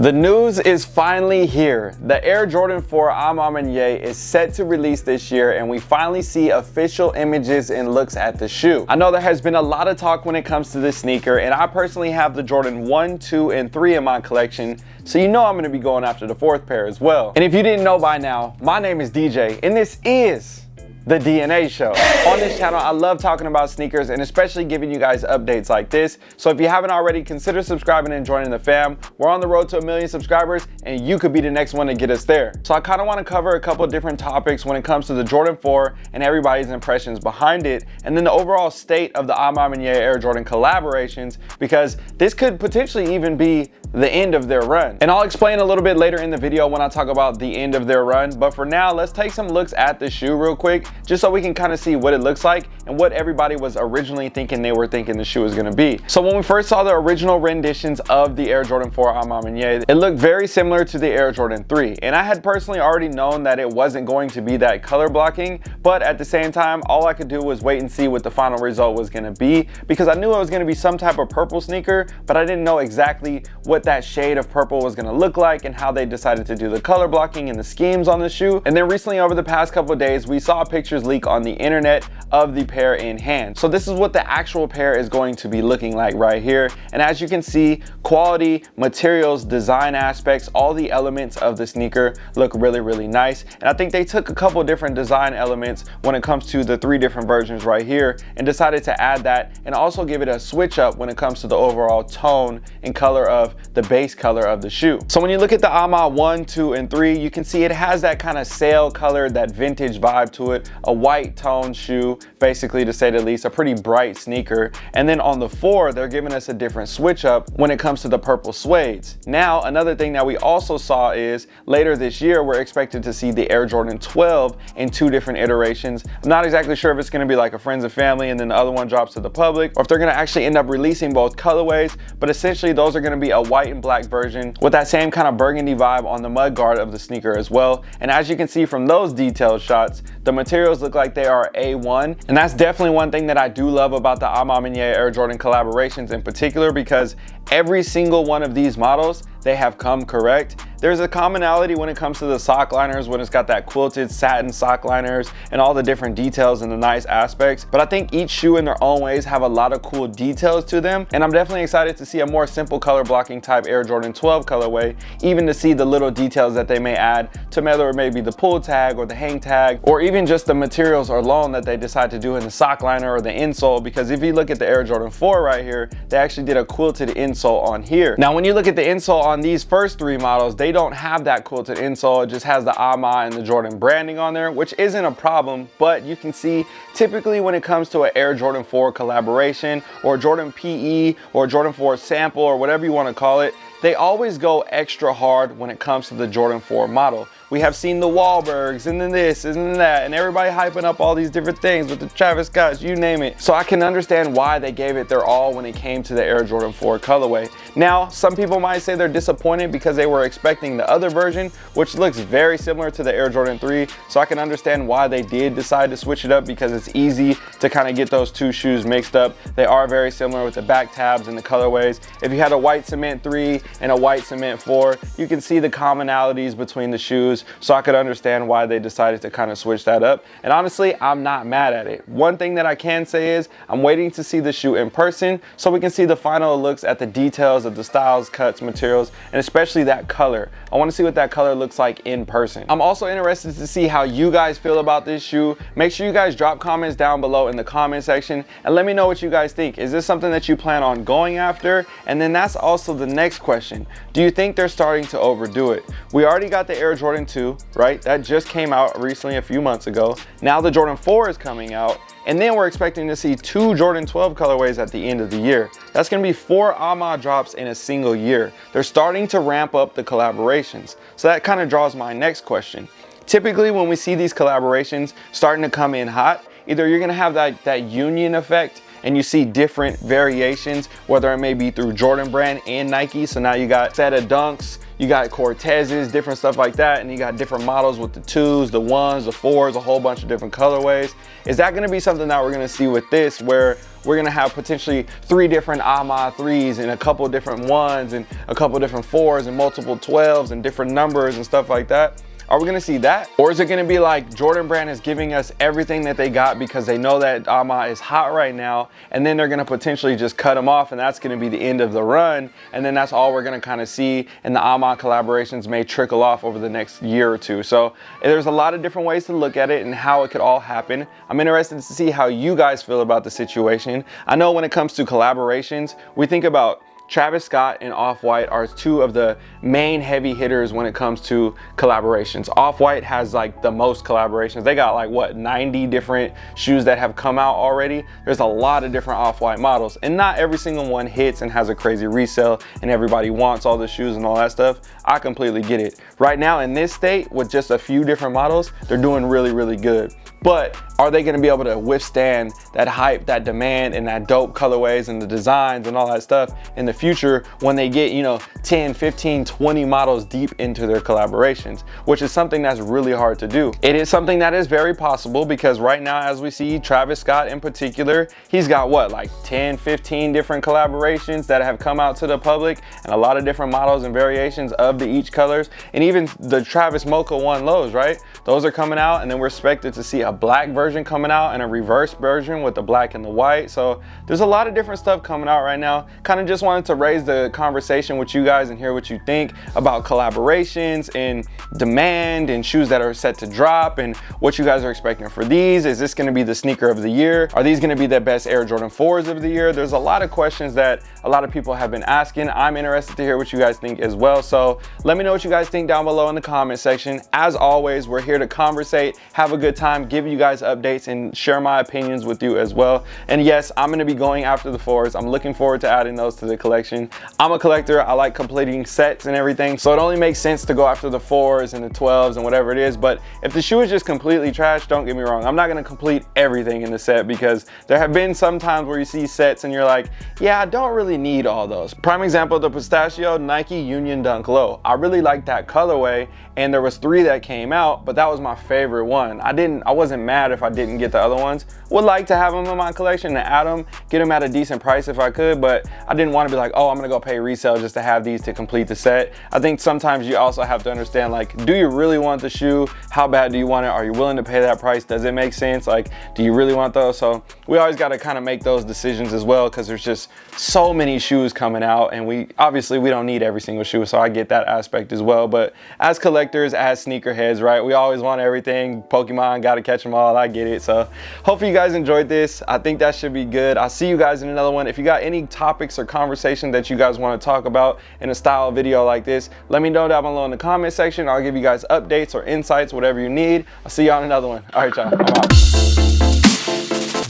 The news is finally here. The Air Jordan 4 A Ma is set to release this year and we finally see official images and looks at the shoe. I know there has been a lot of talk when it comes to this sneaker and I personally have the Jordan 1, 2, and 3 in my collection so you know I'm gonna be going after the fourth pair as well. And if you didn't know by now, my name is DJ and this is the DNA Show. On this channel, I love talking about sneakers and especially giving you guys updates like this. So if you haven't already, consider subscribing and joining the fam. We're on the road to a million subscribers and you could be the next one to get us there. So I kind of want to cover a couple different topics when it comes to the Jordan 4 and everybody's impressions behind it and then the overall state of the A Ma Air Jordan collaborations because this could potentially even be the end of their run. And I'll explain a little bit later in the video when I talk about the end of their run. But for now, let's take some looks at the shoe real quick, just so we can kind of see what it looks like and what everybody was originally thinking they were thinking the shoe was gonna be. So when we first saw the original renditions of the Air Jordan 4 A Ma it looked very similar to the Air Jordan 3. And I had personally already known that it wasn't going to be that color blocking, but at the same time, all I could do was wait and see what the final result was gonna be because I knew it was gonna be some type of purple sneaker, but I didn't know exactly what what that shade of purple was gonna look like and how they decided to do the color blocking and the schemes on the shoe. And then recently over the past couple days, we saw pictures leak on the internet of the pair in hand. So this is what the actual pair is going to be looking like right here. And as you can see, quality, materials, design aspects, all the elements of the sneaker look really, really nice. And I think they took a couple different design elements when it comes to the three different versions right here and decided to add that and also give it a switch up when it comes to the overall tone and color of the base color of the shoe. So when you look at the A Ma 1, 2, and 3, you can see it has that kind of sail color, that vintage vibe to it, a white tone shoe, basically to say the least, a pretty bright sneaker. And then on the 4, they're giving us a different switch up when it comes to the purple suedes. Now, another thing that we also saw is later this year, we're expected to see the Air Jordan 12 in two different iterations. I'm not exactly sure if it's gonna be like a friends and family and then the other one drops to the public, or if they're gonna actually end up releasing both colorways, but essentially those are gonna be a white white and black version with that same kind of burgundy vibe on the mud guard of the sneaker as well. And as you can see from those detailed shots, the materials look like they are A1. And that's definitely one thing that I do love about the A Ma Air Jordan collaborations in particular because every single one of these models they have come correct. There's a commonality when it comes to the sock liners when it's got that quilted satin sock liners and all the different details and the nice aspects. But I think each shoe in their own ways have a lot of cool details to them. And I'm definitely excited to see a more simple color blocking type Air Jordan 12 colorway, even to see the little details that they may add to whether it may be the pull tag or the hang tag, or even just the materials alone that they decide to do in the sock liner or the insole. Because if you look at the Air Jordan 4 right here, they actually did a quilted insole on here. Now, when you look at the insole on these first three models, they don't have that quilted insole. It just has the AMA and the Jordan branding on there, which isn't a problem, but you can see typically when it comes to an Air Jordan 4 collaboration or Jordan PE or Jordan 4 sample or whatever you want to call it, they always go extra hard when it comes to the Jordan 4 model. We have seen the Wahlbergs and then this and then that and everybody hyping up all these different things with the Travis Scotts, you name it. So I can understand why they gave it their all when it came to the Air Jordan 4 colorway. Now, some people might say they're disappointed because they were expecting the other version, which looks very similar to the Air Jordan 3. So I can understand why they did decide to switch it up because it's easy to kind of get those two shoes mixed up. They are very similar with the back tabs and the colorways. If you had a white cement 3 and a white cement 4, you can see the commonalities between the shoes so I could understand why they decided to kind of switch that up. And honestly, I'm not mad at it. One thing that I can say is I'm waiting to see the shoe in person so we can see the final looks at the details of the styles, cuts, materials, and especially that color. I want to see what that color looks like in person. I'm also interested to see how you guys feel about this shoe. Make sure you guys drop comments down below in the comment section and let me know what you guys think. Is this something that you plan on going after? And then that's also the next question. Do you think they're starting to overdo it? We already got the Air Jordan 2, right? That just came out recently a few months ago. Now the Jordan 4 is coming out, and then we're expecting to see two Jordan 12 colorways at the end of the year. That's gonna be four AMA drops in a single year. They're starting to ramp up the collaborations. So that kind of draws my next question. Typically when we see these collaborations starting to come in hot, either you're gonna have that, that union effect and you see different variations, whether it may be through Jordan brand and Nike. So now you got set of dunks, you got Cortezes, different stuff like that, and you got different models with the twos, the ones, the fours, a whole bunch of different colorways. Is that gonna be something that we're gonna see with this where we're gonna have potentially three different AMA 3s and a couple different ones and a couple different fours and multiple 12s and different numbers and stuff like that? Are we gonna see that? Or is it gonna be like Jordan Brand is giving us everything that they got because they know that AMA is hot right now and then they're gonna potentially just cut them off and that's gonna be the end of the run and then that's all we're gonna kind of see and the AMA collaborations may trickle off over the next year or two. So there's a lot of different ways to look at it and how it could all happen. I'm interested to see how you guys feel about the situation. I know when it comes to collaborations, we think about Travis Scott and Off-White are two of the main heavy hitters when it comes to collaborations. Off-White has like the most collaborations. They got like what, 90 different shoes that have come out already. There's a lot of different Off-White models and not every single one hits and has a crazy resale and everybody wants all the shoes and all that stuff. I completely get it. Right now in this state with just a few different models, they're doing really, really good but are they gonna be able to withstand that hype, that demand, and that dope colorways and the designs and all that stuff in the future when they get, you know, 10, 15, 20 models deep into their collaborations, which is something that's really hard to do. It is something that is very possible because right now, as we see Travis Scott in particular, he's got what, like 10, 15 different collaborations that have come out to the public and a lot of different models and variations of the each colors. And even the Travis Mocha One lows, right? Those are coming out and then we're expected to see a black version coming out and a reverse version with the black and the white. So there's a lot of different stuff coming out right now. Kind of just wanted to raise the conversation with you guys and hear what you think about collaborations and demand and shoes that are set to drop and what you guys are expecting for these. Is this gonna be the sneaker of the year? Are these gonna be the best Air Jordan 4s of the year? There's a lot of questions that a lot of people have been asking. I'm interested to hear what you guys think as well. So let me know what you guys think down below in the comment section. As always, we're here to conversate, have a good time, give you guys updates and share my opinions with you as well. And yes, I'm gonna be going after the fours. I'm looking forward to adding those to the collection. I'm a collector, I like completing sets and everything. So it only makes sense to go after the fours and the 12s and whatever it is. But if the shoe is just completely trash, don't get me wrong. I'm not gonna complete everything in the set because there have been some times where you see sets and you're like, yeah, I don't really need all those. Prime example, the pistachio Nike Union Dunk Low. I really like that colorway and there was three that came out, but that was my favorite one. I didn't, I wasn't wasn't mad if I didn't get the other ones. Would like to have them in my collection and add them, get them at a decent price if I could, but I didn't want to be like, oh, I'm gonna go pay resale just to have these to complete the set. I think sometimes you also have to understand like, do you really want the shoe? How bad do you want it? Are you willing to pay that price? Does it make sense? Like, do you really want those? So we always got to kind of make those decisions as well because there's just so many shoes coming out and we obviously we don't need every single shoe. So I get that aspect as well. But as collectors, as sneakerheads, right? We always want everything. Pokemon got to catch catch them all. I get it. So hopefully you guys enjoyed this. I think that should be good. I'll see you guys in another one. If you got any topics or conversation that you guys want to talk about in a style video like this, let me know down below in the comment section. I'll give you guys updates or insights, whatever you need. I'll see y'all in another one. All right, y'all.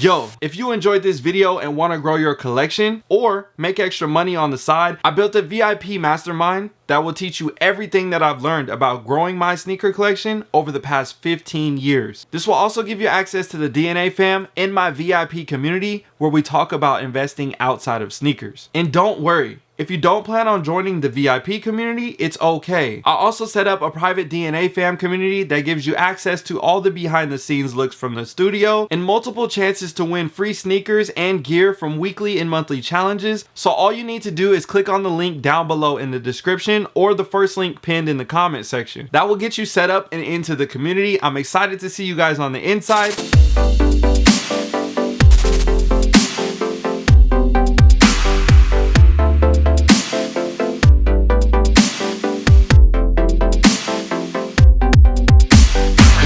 Yo, if you enjoyed this video and want to grow your collection or make extra money on the side, I built a VIP mastermind that will teach you everything that I've learned about growing my sneaker collection over the past 15 years. This will also give you access to the DNA fam in my VIP community where we talk about investing outside of sneakers. And don't worry, if you don't plan on joining the VIP community, it's okay. I also set up a private DNA fam community that gives you access to all the behind the scenes looks from the studio and multiple chances to win free sneakers and gear from weekly and monthly challenges. So all you need to do is click on the link down below in the description or the first link pinned in the comment section. That will get you set up and into the community. I'm excited to see you guys on the inside.